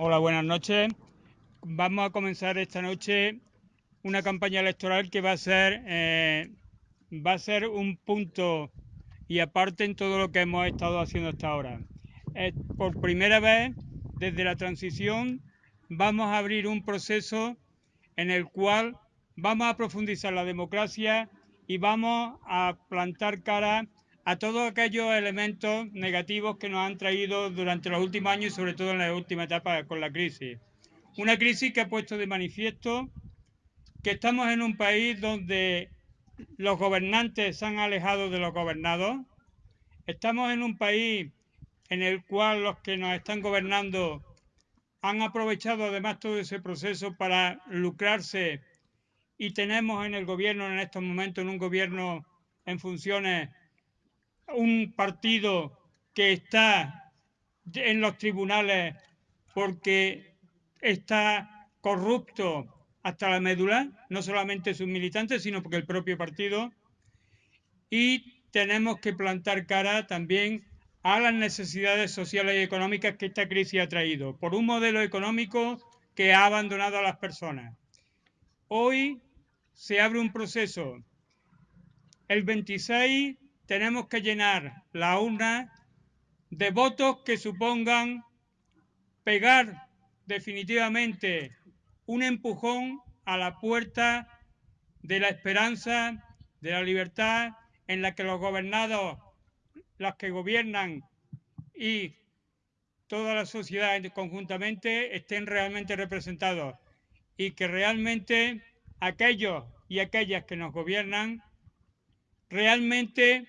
Hola, buenas noches. Vamos a comenzar esta noche una campaña electoral que va a ser eh, va a ser un punto y aparte en todo lo que hemos estado haciendo hasta ahora. por primera vez desde la transición vamos a abrir un proceso en el cual vamos a profundizar la democracia y vamos a plantar cara a todos aquellos elementos negativos que nos han traído durante los últimos años y sobre todo en la última etapa con la crisis. Una crisis que ha puesto de manifiesto que estamos en un país donde los gobernantes se han alejado de los gobernados. Estamos en un país en el cual los que nos están gobernando han aprovechado además todo ese proceso para lucrarse y tenemos en el gobierno en estos momentos, en un gobierno en funciones, un partido que está en los tribunales porque está corrupto hasta la médula, no solamente sus militantes, sino porque el propio partido. Y tenemos que plantar cara también a las necesidades sociales y económicas que esta crisis ha traído, por un modelo económico que ha abandonado a las personas. Hoy se abre un proceso. El 26 tenemos que llenar la urna de votos que supongan pegar definitivamente un empujón a la puerta de la esperanza, de la libertad, en la que los gobernados, los que gobiernan y toda la sociedad conjuntamente estén realmente representados y que realmente aquellos y aquellas que nos gobiernan realmente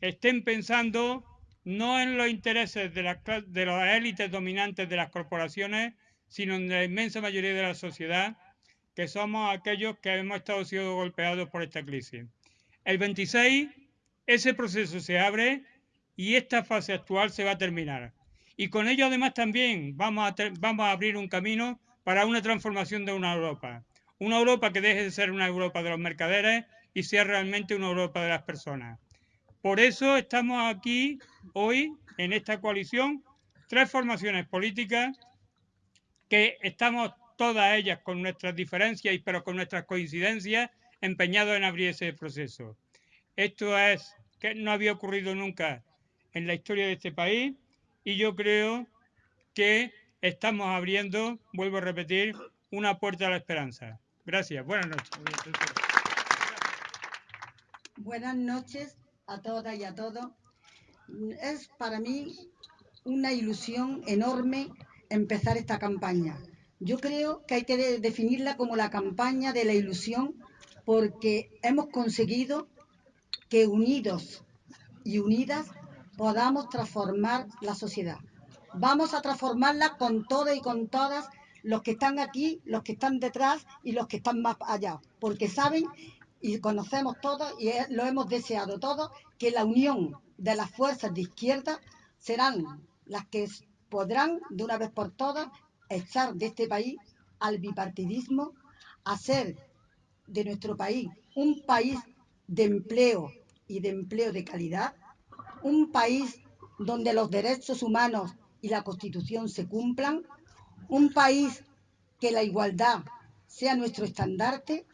estén pensando no en los intereses de, las, de élites dominantes de las corporaciones, sino en la inmensa mayoría de la sociedad, que somos aquellos que hemos estado siendo golpeados por esta crisis. El 26, ese proceso se abre y esta fase actual se va a terminar. Y con ello además también vamos a, vamos a abrir un camino para una transformación de una Europa. Una Europa que deje de ser una Europa de los mercaderes y sea realmente una Europa de las personas. Por eso estamos aquí hoy en esta coalición, tres formaciones políticas que estamos todas ellas con nuestras diferencias, pero con nuestras coincidencias, empeñados en abrir ese proceso. Esto es que no había ocurrido nunca en la historia de este país y yo creo que estamos abriendo, vuelvo a repetir, una puerta a la esperanza. Gracias. Buenas noches. Buenas noches a todas y a todos. Es para mí una ilusión enorme empezar esta campaña. Yo creo que hay que definirla como la campaña de la ilusión porque hemos conseguido que unidos y unidas podamos transformar la sociedad. Vamos a transformarla con todas y con todas los que están aquí, los que están detrás y los que están más allá, porque saben y conocemos todos y lo hemos deseado todos que la unión de las fuerzas de izquierda serán las que podrán de una vez por todas echar de este país al bipartidismo, hacer de nuestro país un país de empleo y de empleo de calidad, un país donde los derechos humanos y la Constitución se cumplan, un país que la igualdad sea nuestro estandarte,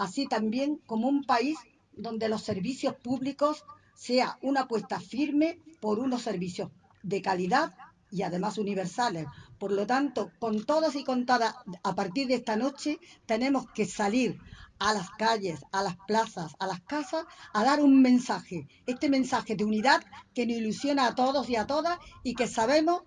así también como un país donde los servicios públicos sea una apuesta firme por unos servicios de calidad y además universales. Por lo tanto, con todas y con todas, a partir de esta noche, tenemos que salir a las calles, a las plazas, a las casas, a dar un mensaje. Este mensaje de unidad que nos ilusiona a todos y a todas y que sabemos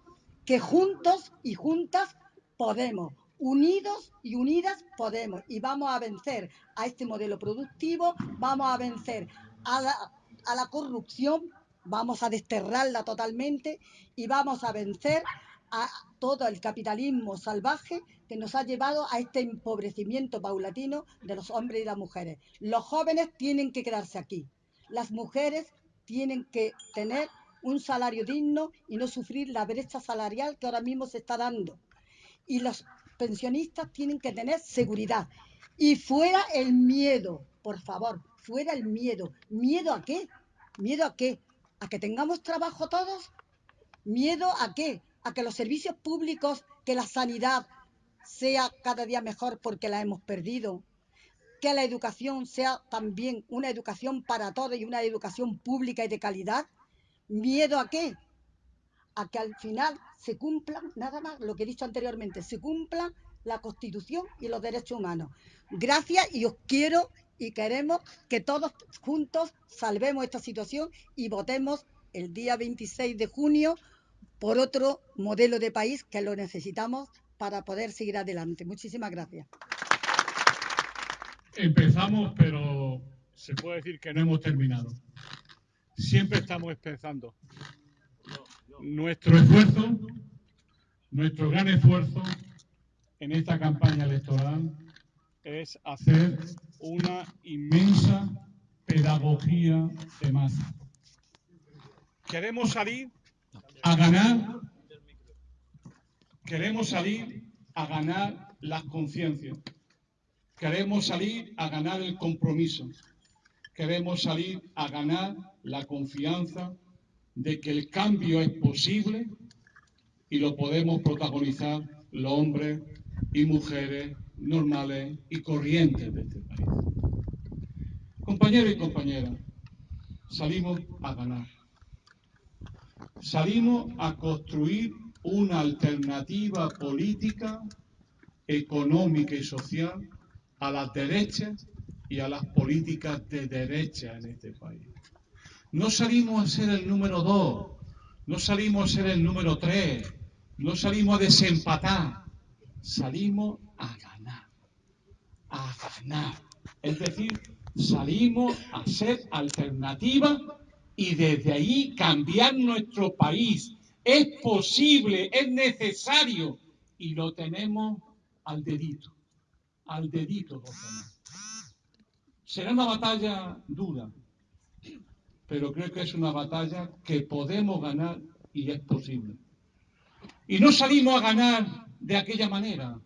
que juntos y juntas podemos. Unidos y unidas podemos y vamos a vencer a este modelo productivo, vamos a vencer a la, a la corrupción, vamos a desterrarla totalmente y vamos a vencer a todo el capitalismo salvaje que nos ha llevado a este empobrecimiento paulatino de los hombres y las mujeres. Los jóvenes tienen que quedarse aquí. Las mujeres tienen que tener un salario digno y no sufrir la brecha salarial que ahora mismo se está dando. Y los pensionistas tienen que tener seguridad. Y fuera el miedo, por favor, fuera el miedo. ¿Miedo a qué? ¿Miedo a qué? ¿A que tengamos trabajo todos? ¿Miedo a qué? a que los servicios públicos, que la sanidad sea cada día mejor porque la hemos perdido, que la educación sea también una educación para todos y una educación pública y de calidad. ¿Miedo a qué? A que al final se cumplan, nada más, lo que he dicho anteriormente, se cumplan la Constitución y los derechos humanos. Gracias y os quiero y queremos que todos juntos salvemos esta situación y votemos el día 26 de junio por otro modelo de país que lo necesitamos para poder seguir adelante. Muchísimas gracias. Empezamos, pero se puede decir que no hemos terminado. Siempre estamos empezando. Nuestro esfuerzo, nuestro gran esfuerzo en esta campaña electoral es hacer una inmensa pedagogía de masa. Queremos salir a ganar, queremos salir a ganar las conciencias, queremos salir a ganar el compromiso, queremos salir a ganar la confianza de que el cambio es posible y lo podemos protagonizar los hombres y mujeres normales y corrientes de este país. Compañeros y compañeras, salimos a ganar. Salimos a construir una alternativa política, económica y social a las derechas y a las políticas de derecha en este país. No salimos a ser el número dos, no salimos a ser el número tres, no salimos a desempatar, salimos a ganar, a ganar. Es decir, salimos a ser alternativa y desde ahí cambiar nuestro país. Es posible, es necesario y lo tenemos al dedito, al dedito Será una batalla dura, pero creo que es una batalla que podemos ganar y es posible. Y no salimos a ganar de aquella manera,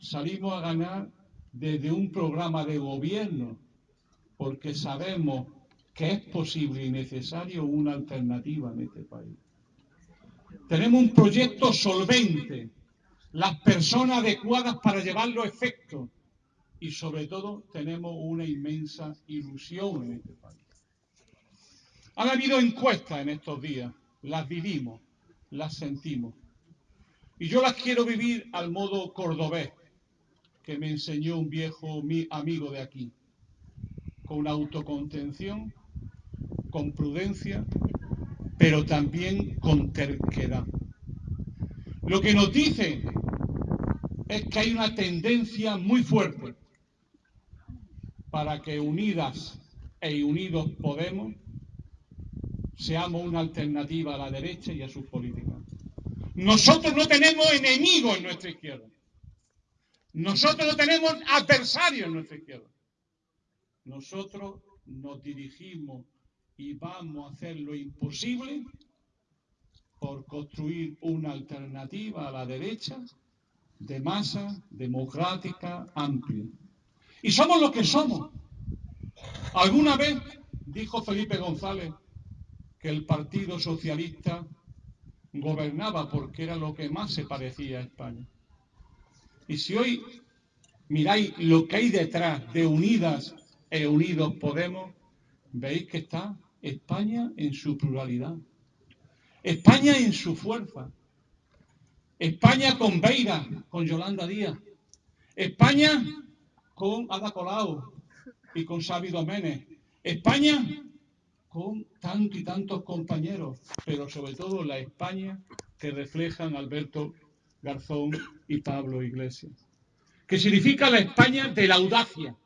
salimos a ganar desde un programa de gobierno, porque sabemos que es posible y necesario una alternativa en este país. Tenemos un proyecto solvente, las personas adecuadas para llevarlo a efecto y sobre todo tenemos una inmensa ilusión en este país. Han habido encuestas en estos días, las vivimos, las sentimos. Y yo las quiero vivir al modo cordobés que me enseñó un viejo amigo de aquí, con autocontención con prudencia, pero también con terquedad. Lo que nos dice es que hay una tendencia muy fuerte para que unidas e unidos Podemos seamos una alternativa a la derecha y a sus políticas. Nosotros no tenemos enemigos en nuestra izquierda. Nosotros no tenemos adversarios en nuestra izquierda. Nosotros nos dirigimos y vamos a hacer lo imposible por construir una alternativa a la derecha de masa democrática amplia. Y somos lo que somos. Alguna vez dijo Felipe González que el Partido Socialista gobernaba porque era lo que más se parecía a España. Y si hoy miráis lo que hay detrás de Unidas e Unidos Podemos, veis que está España en su pluralidad, España en su fuerza, España con Beira, con Yolanda Díaz, España con Ada Colau y con Xavi Doménez, España con tantos y tantos compañeros, pero sobre todo la España que reflejan Alberto Garzón y Pablo Iglesias, que significa la España de la audacia,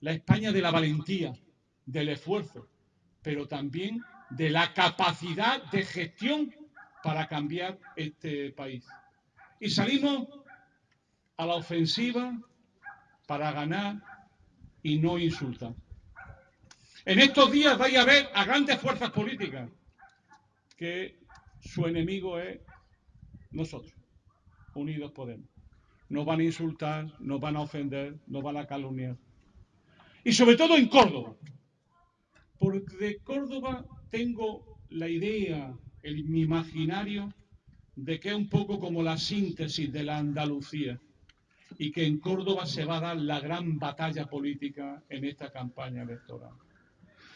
la España de la valentía, del esfuerzo, pero también de la capacidad de gestión para cambiar este país. Y salimos a la ofensiva para ganar y no insultar. En estos días vais a ver a grandes fuerzas políticas que su enemigo es nosotros, Unidos Podemos. Nos van a insultar, nos van a ofender, nos van a calumniar. Y sobre todo en Córdoba, porque de Córdoba tengo la idea, el, mi imaginario, de que es un poco como la síntesis de la Andalucía y que en Córdoba se va a dar la gran batalla política en esta campaña electoral.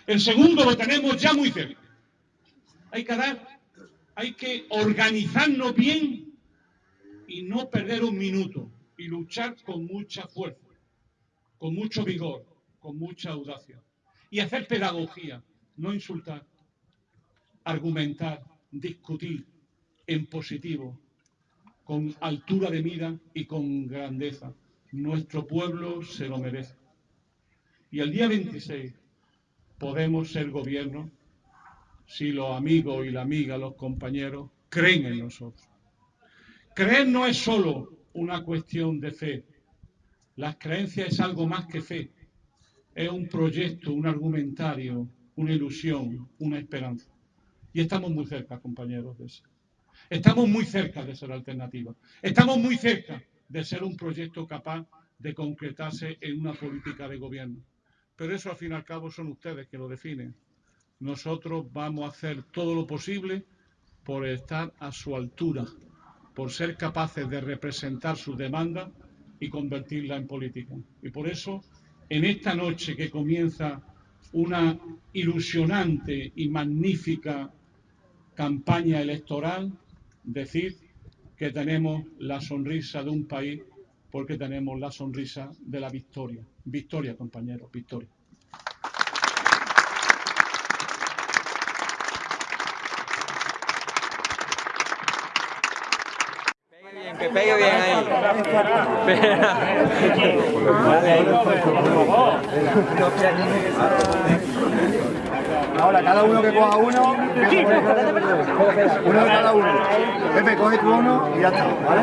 El segundo lo tenemos ya muy cerca. Hay que dar, hay que organizarnos bien y no perder un minuto y luchar con mucha fuerza, con mucho vigor, con mucha audacia y hacer pedagogía, no insultar, argumentar, discutir en positivo, con altura de mira y con grandeza. Nuestro pueblo se lo merece. Y el día 26 podemos ser gobierno si los amigos y la amiga, los compañeros, creen en nosotros. Creer no es solo una cuestión de fe. Las creencias es algo más que fe. Es un proyecto, un argumentario, una ilusión, una esperanza. Y estamos muy cerca, compañeros, de eso. Estamos muy cerca de ser alternativa. Estamos muy cerca de ser un proyecto capaz de concretarse en una política de gobierno. Pero eso, al fin y al cabo, son ustedes que lo definen. Nosotros vamos a hacer todo lo posible por estar a su altura, por ser capaces de representar sus demandas y convertirla en política. Y por eso, en esta noche que comienza una ilusionante y magnífica campaña electoral, decir que tenemos la sonrisa de un país porque tenemos la sonrisa de la victoria. Victoria, compañeros, victoria. Que pegue bien ahí. Ahora, cada uno que coja uno, uno de cada uno. Pepe, coge tú uno y ya está, ¿vale?